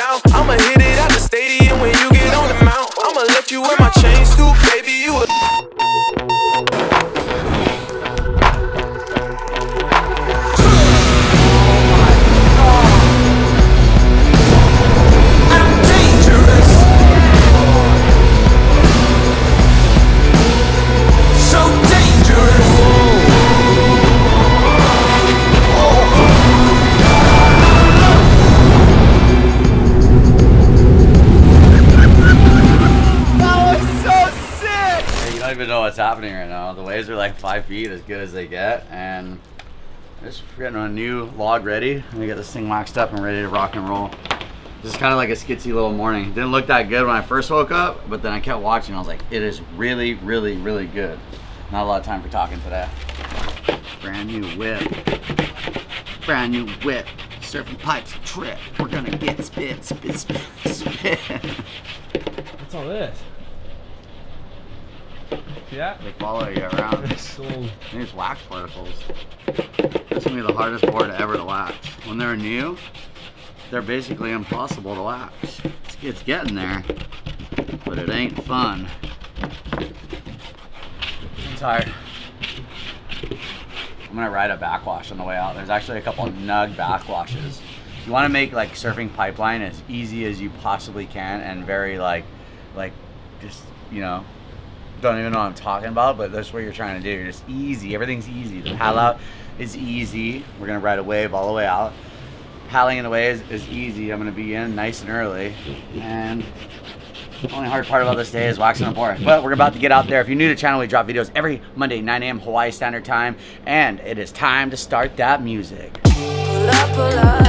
down. I'ma hit it what's happening right now. The waves are like five feet, as good as they get, and just getting a new log ready. We get this thing waxed up and ready to rock and roll. This is kind of like a skitsy little morning. Didn't look that good when I first woke up, but then I kept watching. I was like, it is really, really, really good. Not a lot of time for talking today. Brand new whip. Brand new whip. Surfing pipes trip. We're gonna get spit, spit, spit, spit. What's all this? Yeah. They follow you around. These wax particles. This gonna be the hardest board ever to wax. When they're new, they're basically impossible to wax. It's, it's getting there, but it ain't fun. I'm tired. I'm gonna ride a backwash on the way out. There's actually a couple of nug backwashes. You want to make like surfing pipeline as easy as you possibly can and very like, like, just you know, don't even know what I'm talking about, but that's what you're trying to do. You're just easy. Everything's easy. The paddle out is easy. We're gonna ride a wave all the way out. Paddling in the way is, is easy. I'm gonna be in nice and early. And the only hard part about this day is waxing the board. But we're about to get out there. If you're new to the channel, we drop videos every Monday, 9 a.m. Hawaii Standard Time. And it is time to start that music. Pull up, pull up,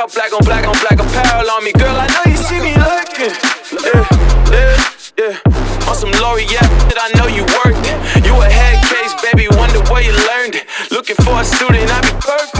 got black on black on black apparel on me. Girl, I know you see me lurking. Yeah, yeah, yeah. On some L'Oreal that I know you worked. You a head case, baby. Wonder where you learned it. Looking for a student, I be perfect.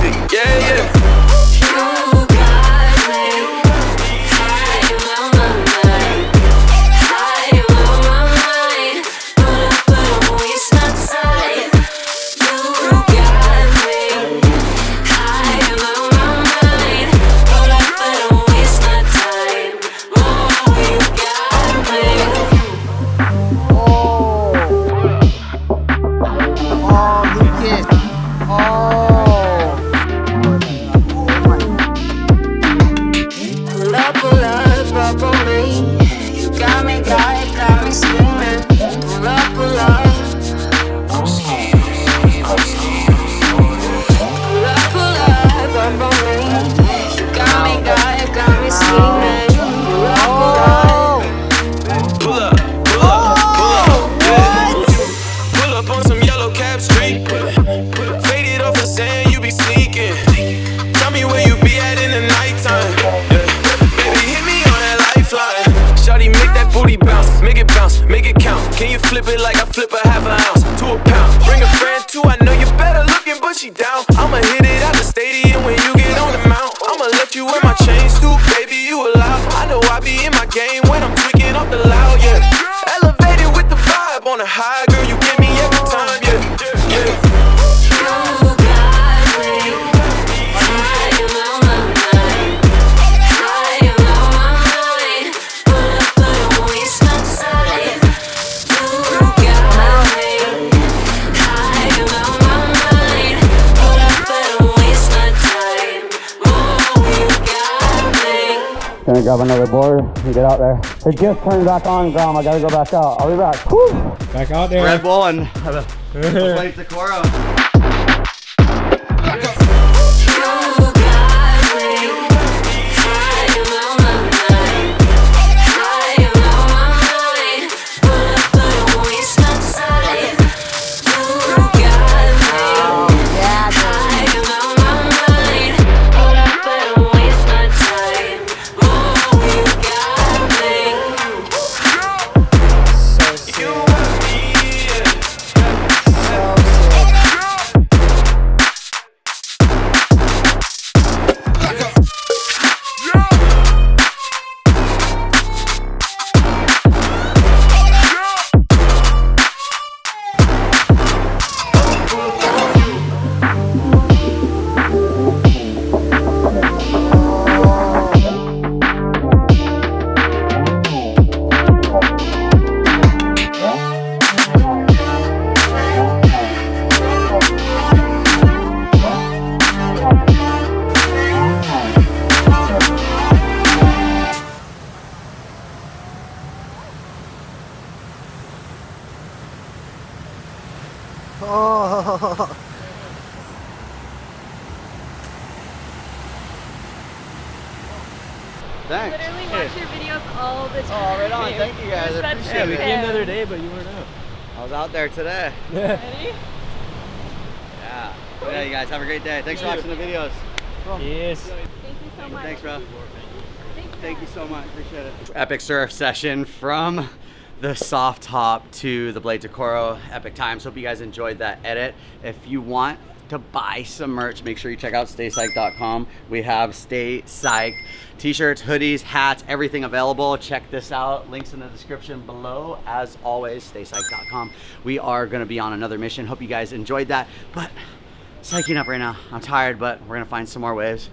It like grab another board and get out there. It just turned back on, Grom. I gotta go back out. I'll be back. Whew. back out there. Red Bull and have a plate Decorum. Oh. Thanks. We literally watch your videos all the time. Oh, right on. Thank you guys. I appreciate yeah, we it. came the other day, but you weren't out. I was out there today. Ready? Yeah. Yeah, you guys have a great day. Thanks Thank for watching the videos. Yes. Thank you so much. Thanks, bro. Thank you so much. Appreciate it. Epic surf session from the soft top to the Blade Decoro. Epic times. Hope you guys enjoyed that edit. If you want to buy some merch, make sure you check out staypsych.com. We have Stay Psyched t-shirts, hoodies, hats, everything available. Check this out. Links in the description below. As always, staypsych.com. We are going to be on another mission. Hope you guys enjoyed that. But psyching up right now. I'm tired, but we're going to find some more waves.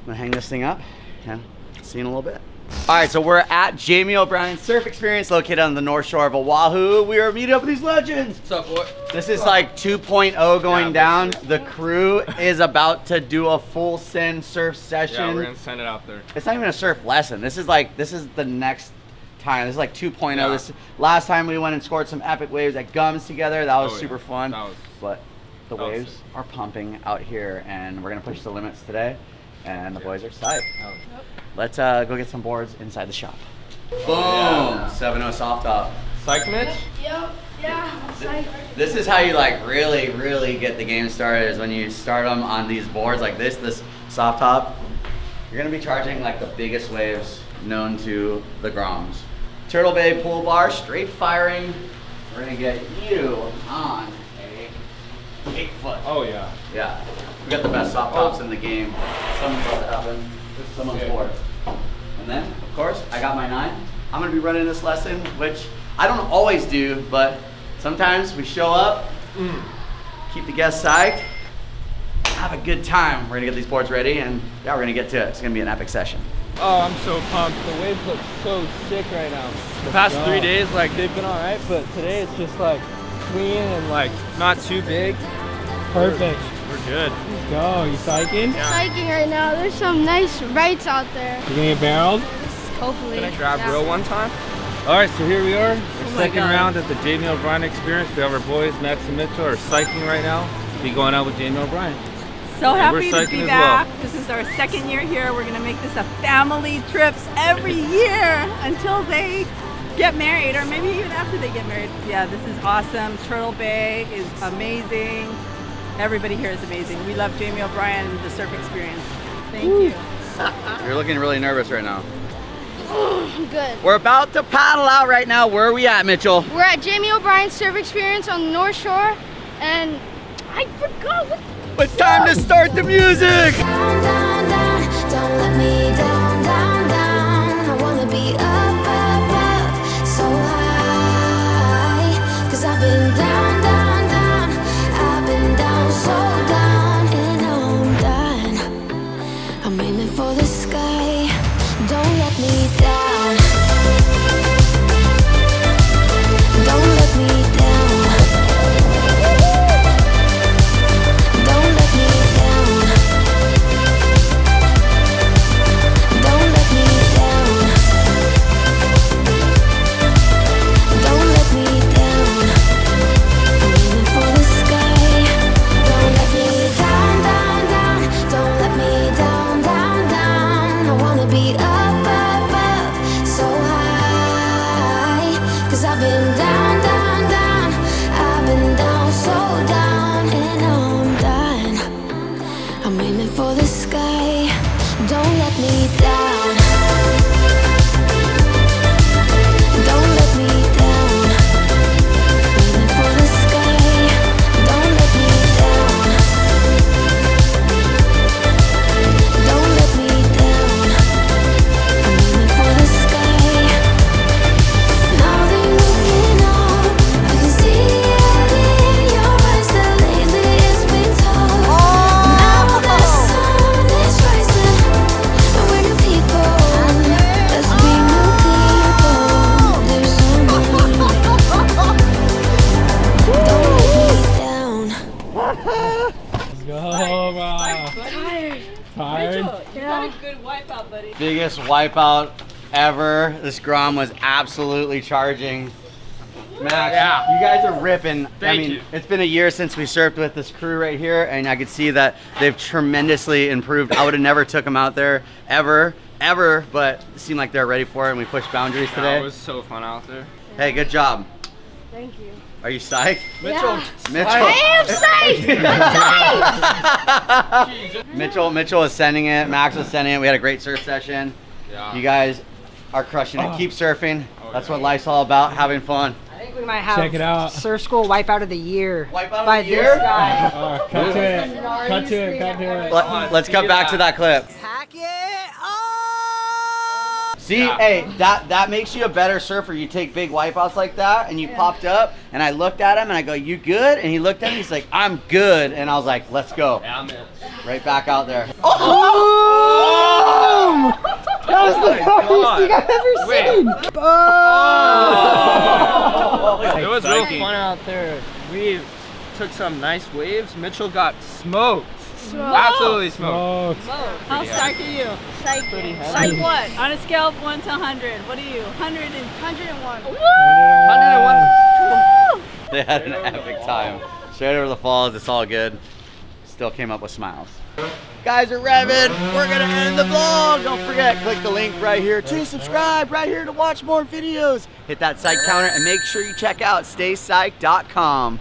I'm gonna hang this thing up and see you in a little bit. All right, so we're at Jamie O'Brien Surf Experience located on the north shore of Oahu. We are meeting up with these legends. What's up, boy? This is like 2.0 going Yeah, down. The crew is about to do a full send surf session. Yeah, we're gonna send it out there. it's not even a surf lesson. This is like this is the next time. This is like 2.0. Yeah. This last time we went and scored some epic waves at Gums together. That was Oh, yeah. super fun. That was- but the that waves sick. are pumping out here, and we're gonna push the limits today. And the boys are psyched. Let's uh, go get some boards inside the shop. Boom! 7-0 soft top. Psych Mitch? Yep, yeah, psych. This is how you like really, really get the game started is when you start them on these boards like this, this soft top. You're gonna be charging like the biggest waves known to the Groms. Turtle Bay pull bar, straight firing. We're gonna get you on a eight foot. Oh yeah. Yeah, we got the best soft tops in the game. Something's about to happen. Someone's Yeah. bored. And then, of course, I got my nine. I'm gonna be running this lesson, which I don't always do, but sometimes we show up, mm. keep the guests psyched, have a good time. We're gonna get these boards ready, and yeah, we're gonna get to it. It's gonna be an epic session. Oh, I'm so pumped. The waves look so sick right now. The past go. three days, like they've been all right, but today it's just like clean and like not too big. Perfect. We're good. Let's go. You psyching? Psyching right now. There's some nice rights out there. You gonna get barreled? Hopefully. Can I grab Yeah. real one time? All right, so here we are. Oh our my second round at the Jamie O'Brien Experience. We have our boys, Max and Mitchell, are psyching right now. Be going out with Jamie O'Brien. So And we're happy to psyching be as back. well. This is our second year here. We're gonna make this a family trips every year until they get married, or maybe even after they get married. Yeah, this is awesome. Turtle Bay is amazing. Everybody here is amazing. We love Jamie O'Brien and the surf experience. Thank you. You're looking really nervous right now. Good. We're about to paddle out right now. Where are we at, Mitchell? We're at Jamie O'Brien's Surf Experience on the North Shore, and I forgot what. It's time to start the music! Been down, You got a good wipeout, buddy. Biggest wipeout ever. This Grom was absolutely charging. Max, Yeah. you guys are ripping. I Thank mean, you. it's been a year since we surfed with this crew right here, and I could see that they've tremendously improved. I would have never took them out there ever ever, but it seemed like they're ready for it and we pushed boundaries today. it was so fun out there. Hey, good job. Thank you. Are you psyched? Yeah. Mitchell. I am safe. Mitchell Mitchell is sending it. Max was sending it. We had a great surf session. Yeah. You guys are crushing Oh. it. Keep surfing. Oh, That's what life's all about, having fun. I think we might have Check it out. Surf School Wipeout of the Year. Wipeout of by the this year? guy. Oh, cut to it. Cut to it. Cut to it. Let, us cut back to that clip. Pack it up. See, hey, that that makes you a better surfer. You take big wipeouts like that, and you popped up, and I looked at him, and I go, "You good?" And he looked at me, he's like, "I'm good," and I was like, "Let's go." Yeah, man. Right back out there. Boom! Oh! That was the oh hardest thing I've ever Wait. seen. Boom! It was real fun out there. We took some nice waves. Mitchell got smoked. Absolutely smoked. Smoked. How psyched are you? Pretty heavy. Psyched what? On a scale of 1 to 100, what are you? 100 and 101. 101. They had an epic time. Straight over the falls, it's all good. Still came up with smiles. Guys are revving. We're gonna end the vlog. Don't forget, click the link right here to subscribe, right here to watch more videos. Hit that psych counter and make sure you check out staypsych.com.